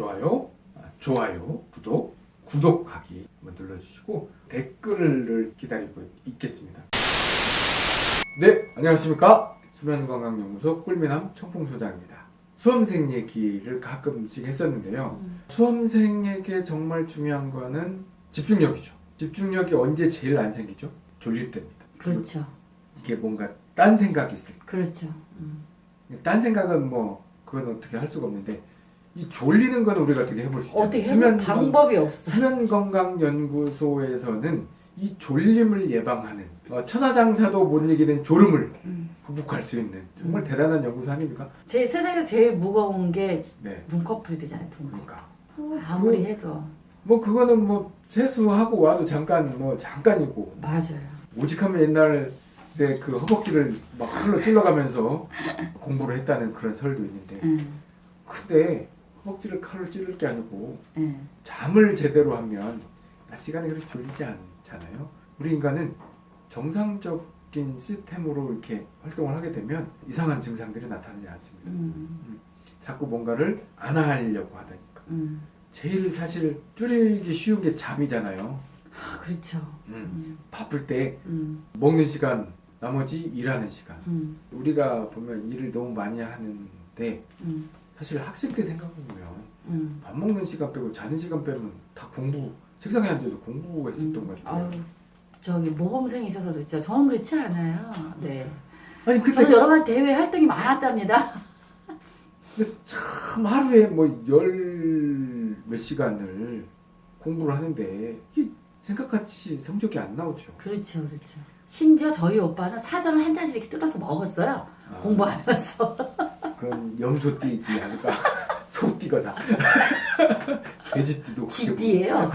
좋아요, 아, 좋아요, 구독, 구독하기 한번 눌러주시고 댓글을 기다리고 있겠습니다. 네, 안녕하십니까. 수면건강연구소 꿀미남 청풍소장입니다. 수험생 얘기를 가끔씩 했었는데요. 음. 수험생에게 정말 중요한 거는 집중력이죠. 집중력이 언제 제일 안 생기죠? 졸릴 때입니다. 그렇죠. 이게 뭔가 딴 생각이 있을 때. 그렇죠. 음. 딴 생각은 뭐 그건 어떻게 할 수가 없는데 이 졸리는 건 우리가 어떻게 해볼 수 있잖아요. 어떻게 해볼 방법이 없어. 수면건강연구소에서는 이 졸림을 예방하는 어, 천하장사도 못 이기는 졸음을 음. 극복할 수 있는 정말 음. 대단한 연구소 아닙니까? 제 세상에서 제일 무거운 게 네, 눈꺼풀이잖아요. 눈꺼풀. 그러니까 아무리 해도 뭐 그거는 뭐 세수하고 와도 잠깐 뭐 잠깐이고 맞아요. 오직하면 옛날에 그 허벅지를 막 칼로 찔러가면서 공부를 했다는 그런 설도 있는데 음. 근데 허벅지를 칼로 찌를 게 아니고 예. 잠을 제대로 하면 낮 시간에 그렇게 졸리지 않잖아요. 우리 인간은 정상적인 시스템으로 이렇게 활동을 하게 되면 이상한 증상들이 나타나지 않습니다. 음. 자꾸 뭔가를 안 하려고 하다니까. 음. 제일 사실 줄이기 쉬운 게 잠이잖아요. 아, 그렇죠. 음. 음. 바쁠 때 음. 먹는 시간, 나머지 일하는 시간. 음. 우리가 보면 일을 너무 많이 하는데 음. 사실 학생 때 생각해보면 음. 밥 먹는 시간 빼고 자는 시간 빼면 다 공부 책상에 앉아서 공부했었던 것 같아요. 아유, 저기 모범생이 있어서도 진짜 저는 그렇지 않아요. 네. 아니 근데 저는 여러 가지 대회 활동이 많았답니다. 참 하루에 뭐 열 몇 시간을 공부를 하는데 생각같이 성적이 안 나오죠. 그렇죠, 그렇죠. 심지어 저희 오빠는 사전을 한 잔씩 이렇게 뜯어서 먹었어요. 아, 공부하면서. 그건 염소띠지 않을까? 소띠거나 돼지띠도 쥐띠예요.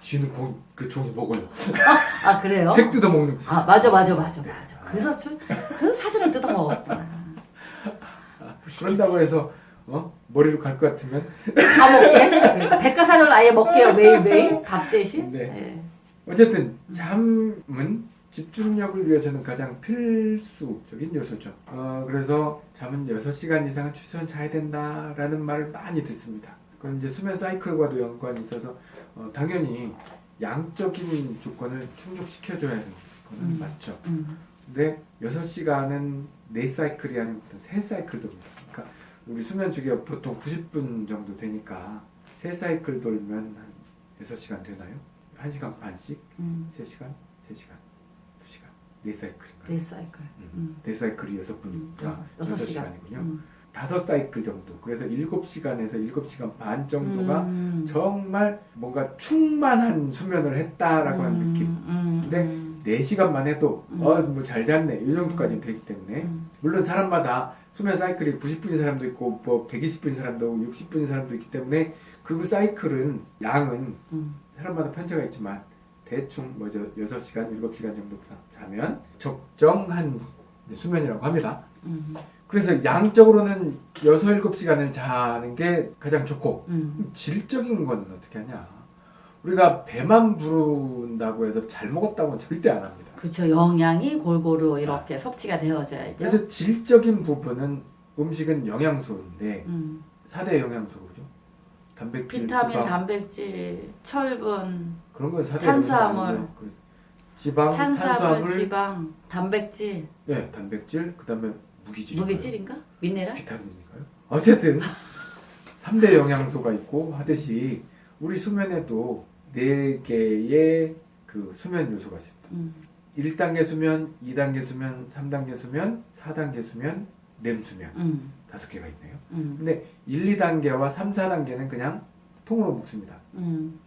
쥐는 고, 그 종이 먹어요. 아 그래요? 책 뜯어 먹는. 아 맞아 맞아 맞아 맞아. 그래서 저, 그래서 사전을 뜯어 먹었구나. 그런다고 해서 어 머리로 갈 것 같으면 다 먹게. 그 백과사전을 아예 먹게요 매일 매일 밥 대신. 네. 네. 어쨌든 잠은 집중력을 위해서는 가장 필수적인 요소죠. 어, 그래서 잠은 6시간 이상은 최소한 자야 된다라는 말을 많이 듣습니다. 그건 이제 수면 사이클과도 연관이 있어서 어, 당연히 양적인 조건을 충족시켜줘야 하는 거는 음. 맞죠. 음. 근데 6시간은 4사이클이 아니고 3사이클 돕니다. 그러니까 우리 수면 주기가 보통 90분 정도 되니까 3사이클 돌면 한 6시간 되나요? 1시간 반씩? 음. 3시간, 3시간, 2시간, 4사이클인가요? 네 사이클. 음. 4사이클이 음. 6분이니까 여섯 여섯 시간. 6시간이군요. 음. 5사이클 정도. 그래서 7시간에서 7시간 반 정도가 음. 정말 뭔가 충만한 수면을 했다라고 하는 음. 느낌. 음. 근데 음. 4시간만 해도 음. 어, 뭐 잘 잤네. 이 정도까지는 되기 때문에 음. 물론 사람마다 수면 사이클이 90분인 사람도 있고 뭐 120분인 사람도 있고 60분인 사람도 있기 때문에 그 사이클은 양은 음. 사람마다 편차가 있지만 대충 뭐죠 6시간, 7시간 정도 자- 자면 적정한 수면이라고 합니다. 음. 그래서 양적으로는 6, 7시간을 자는 게 가장 좋고 음. 질적인 건 어떻게 하냐 우리가 배만 부른다고 해서 잘 먹었다고는 절대 안 합니다. 그렇죠. 영양이 골고루 이렇게 섭취가 되어져야죠. 그래서 질적인 부분은 음식은 영양소인데 음. 4대 영양소죠. 단백질, 비타민, 지방 단백질, 철분, 그런 건 4대 탄수화물. 그 지방, 탄수화물, 탄수화물, 지방, 단백질, 네, 단백질, 그다음에 무기질. 무기질인가? 미네랄? 비타민인가요? 어쨌든 3대 영양소가 있고 하듯이 우리 수면에도 4개의 그 수면 요소가 있습니다. 음. 1단계 수면, 2단계 수면, 3단계 수면, 4단계 수면, 렘 수면 음. 다섯 개가 있네요. 음. 근데 1, 2단계와 3, 4단계는 그냥 통으로 묶습니다. 음.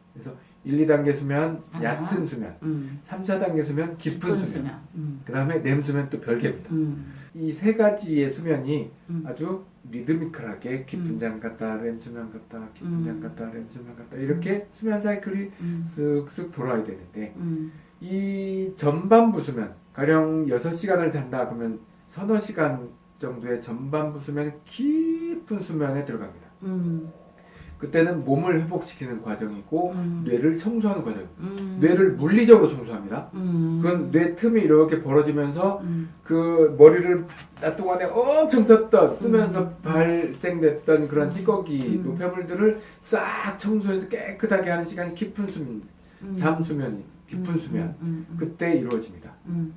1, 2단계 수면, 아. 얕은 수면, 음. 3, 4단계 수면, 깊은 수면, 음. 그 다음에 렘 수면 또 별개입니다. 음. 이세 가지의 수면이 음. 아주 리드미컬하게 깊은 음. 잠 갔다 렘 수면 갔다 깊은 음. 잠 갔다 렘 수면 갔다 이렇게 수면 사이클이 음. 쓱쓱 돌아야 되는데 음. 이 전반부 수면 가령 6시간을 잔다 그러면 서너 시간 정도의 전반부 수면 깊은 수면에 들어갑니다. 음. 그때는 몸을 회복시키는 과정이고 음. 뇌를 청소하는 과정. 음. 뇌를 물리적으로 청소합니다. 음. 그건 뇌 틈이 이렇게 벌어지면서 음. 그 머리를 낮 동안에 엄청 썼던 쓰면서 음. 발생됐던 그런 음. 찌꺼기 음. 노폐물들을 싹 청소해서 깨끗하게 하는 시간이 깊은 수면, 음. 잠 수면이 깊은 음. 수면. 그때 이루어집니다. 음.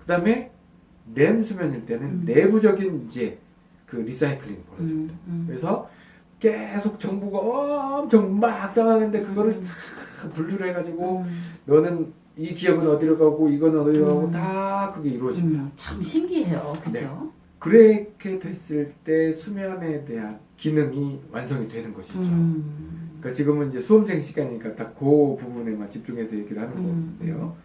그 다음에 렘 수면일 때는 음. 내부적인 이제 그 리사이클링이 벌어집니다. 그래서 계속 정보가 엄청 막 상하는데 그거를 음. 다 분류를 해가지고 음. 너는 이 기억은 어디로 가고 이건 어디로 가고 음. 다 그게 이루어집니다. 음. 참 신기해요. 그죠? 네. 그렇게 됐을 때 수면에 대한 기능이 완성이 되는 것이죠. 음. 그러니까 지금은 이제 수험생 시간이니까 딱그 부분에만 집중해서 얘기를 하는 음. 건데요.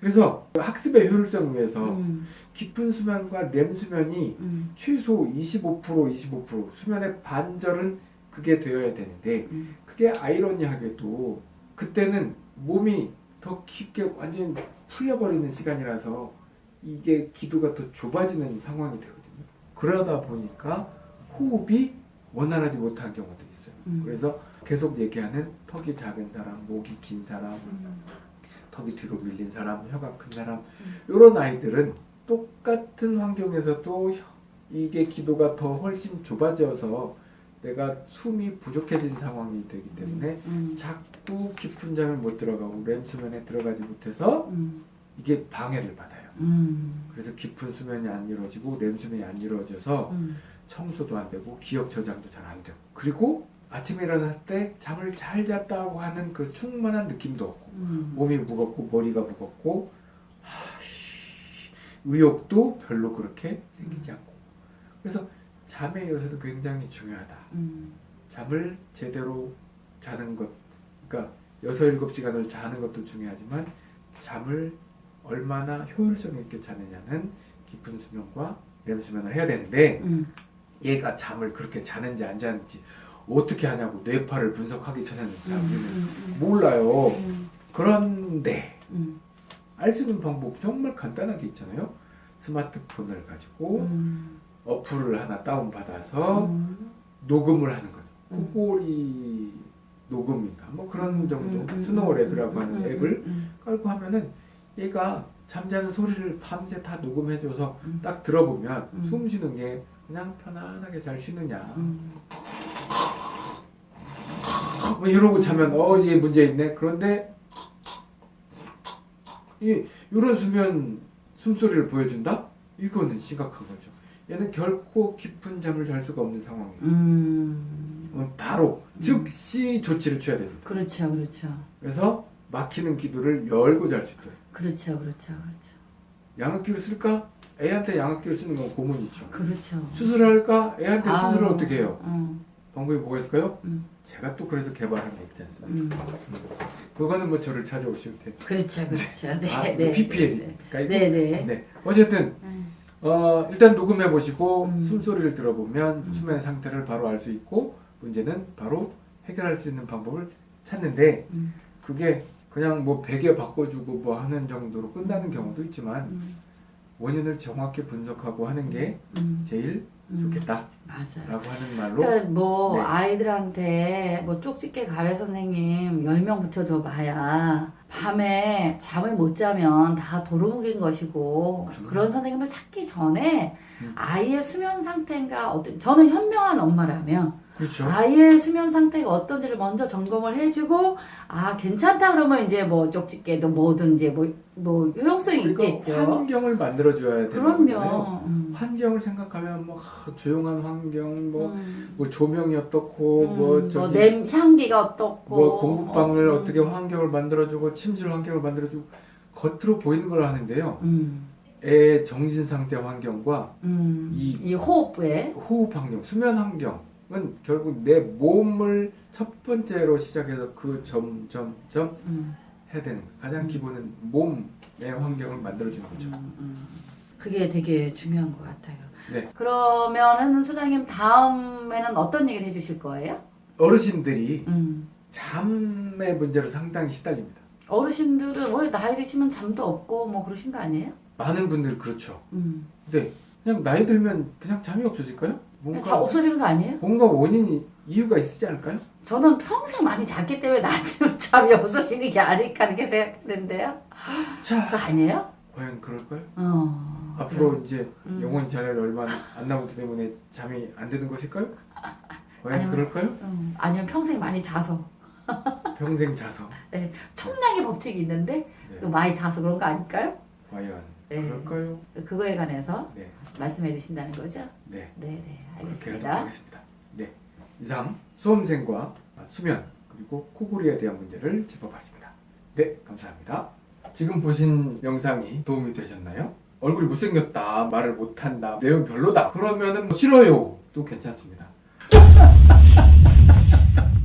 그래서 학습의 효율성을 위해서 음. 깊은 수면과 렘 수면이 음. 최소 25% 25% 수면의 반절은 그게 되어야 되는데 음. 그게 아이러니하게도 그때는 몸이 더 깊게 완전히 풀려버리는 시간이라서 이게 기도가 더 좁아지는 상황이 되거든요. 그러다 보니까 호흡이 원활하지 못한 경우도 있어요. 음. 그래서 계속 얘기하는 턱이 작은 사람, 목이 긴 사람, 음. 턱이 뒤로 밀린 사람, 혀가 큰 사람 음. 이런 아이들은 똑같은 환경에서도 혀- 이게 기도가 더 훨씬 좁아져서 내가 숨이 부족해진 상황이 되기 때문에 음. 자꾸 깊은 잠을 못 들어가고 렘 수면에 들어가지 못해서 음. 이게 방해를 받아요. 음. 그래서 깊은 수면이 안 이루어지고 렘 수면이 안 이루어져서 음. 청소도 안 되고 기억 저장도 잘 안 되고 그리고 아침에 일어났을 때 잠을 잘 잤다고 하는 그 충만한 느낌도 없고 음. 몸이 무겁고 머리가 무겁고 하씨, 의욕도 별로 그렇게 생기지 않고 그래서 잠의 요소도 굉장히 중요하다. 음. 잠을 제대로 자는 것, 그러니까 6, 7시간을 자는 것도 중요하지만 잠을 얼마나 효율성 있게 자느냐는 깊은 수면과 렘 수면을 해야 되는데 음. 얘가 잠을 그렇게 자는지 안 자는지 어떻게 하냐고 뇌파를 분석하기 전에는 잘 우리는 음. 몰라요. 음. 그런데 음. 알수 있는 방법 정말 간단하게 있잖아요. 스마트폰을 가지고 음. 어플을 하나 다운받아서 음. 녹음을 하는 거예요. 음. 코골이 녹음인가 뭐 그런 정도 음, 음, SnoreLab이라고 음, 하는 음, 앱을 음, 깔고 하면은 얘가 잠자는 소리를 밤새 다 녹음해줘서 음. 딱 들어보면 음. 숨 쉬는 게 그냥 편안하게 잘 쉬느냐 음. 뭐 이러고 자면 어 얘 문제 있네 그런데 이 이런 수면 숨소리를 보여준다 이거는 심각한 거죠 얘는 결코 깊은 잠을 잘 수가 없는 상황이에요 음. 어, 바로 음. 즉시 조치를 취해야 됩니다 그렇죠, 그렇죠, 그래서 막히는 기도를 열고 잘 수 있도록 그렇죠, 그렇죠, 그렇죠, 양압기를 쓸까? 애한테 양압기를 쓰는 건 고문이죠 그렇죠. 수술할까? 애한테 아우, 수술을 어떻게 해요? 음, 방법이 뭐가 있을까요? 음, 제가 또 그래서 개발한 게 있지 않습니까? 음. 그거는 뭐 저를 찾아오시면 돼요 그렇죠, 그렇죠. 네, 아, 네, PPL이니까 네, 네, 네. 네. 어쨌든 음, 어, 일단 녹음해 보시고 음. 숨소리를 들어보면 음. 수면 상태를 바로 알 수 있고 문제는 바로 해결할 수 있는 방법을 찾는데 음, 그게 그냥 뭐 베개 바꿔주고 뭐 하는 정도로 끝나는 경우도 있지만 음, 원인을 정확히 분석하고 하는 게 음, 제일 음. 좋겠다라고 맞아요. 하는 말로 그러니까 뭐 네. 아이들한테 뭐 쪽집게 가외 선생님 10명 붙여줘 봐야 밤에 잠을 못 자면 다 도루묵인 것이고 그럼요. 그런 선생님을 찾기 전에 음. 아이의 수면 상태가 어떤 저는 현명한 엄마라면 그렇죠. 아이의 수면 상태가 어떤지를 먼저 점검을 해주고 아 괜찮다 그러면 이제 뭐 쪽집게도 뭐든지 뭐, 뭐 효용성이 그리고 있겠죠. 환경을 만들어줘야 되는 거잖아요. 음. 환경을 생각하면 뭐 하, 조용한 환경, 뭐, 음. 뭐 조명이 어떻고, 음, 뭐뭐 저기 냄, 향기가 어떻고 뭐 공부방을 어, 어, 떻게 환경을 만들어주고 침실 환경을 만들어주고 겉으로 보이는 걸 하는데요. 음, 애 정신 상태 환경과 음, 이- 이, 호흡에 호흡 환경, 수면 환경 은 결국 내 몸을 첫 번째로 시작해서 그 점, 점, 점 음, 해야 되는 거예요. 가장 음. 기본은 몸의 환경을 만들어주는 거죠. 음, 음. 그게 되게 중요한 것 같아요. 네. 그러면은 소장님 다음에는 어떤 얘기를 해주실 거예요? 어르신들이 음. 잠의 문제로 상당히 시달립니다. 어르신들은 왜 나이 드시면 잠도 없고 뭐 그러신 거 아니에요? 많은 분들 그렇죠. 음, 근데 그냥 나이 들면 그냥 잠이 없어질까요? 자, 뭔가 없어지는 거 아니에요? 뭔가 원인이 이유가 있지 않을까요? 저는 평생 많이 잤기 때문에 나한테 잠이 없어지는 게 아닐까 이렇게 생각했는데요. 자, 그거 아니에요? 과연 그럴까요? 어. 앞으로 이제 음. 영원히 자랄 얼마 안 남았기 때문에 잠이 안 되는 것일까요? 과연 아니면- 그럴까요? 음, 아니면 평생 많이 자서 평생 자서 청량의 법칙이 있는데 네. 그 많이 자서 그런 거 아닐까요? 과연 네. 그럴까요? 그거에 관해서 네, 말씀해 주신다는 거죠? 네. 네, 네, 알겠습니다. 하겠습니다. 네. 이상 수험생과 수면 그리고 코골이에 대한 문제를 짚어봤습니다. 네, 감사합니다. 지금 보신 영상이 도움이 되셨나요? 얼굴이 못생겼다, 말을 못한다, 내용 별로다. 그러면은 뭐 싫어요. 도 괜찮습니다.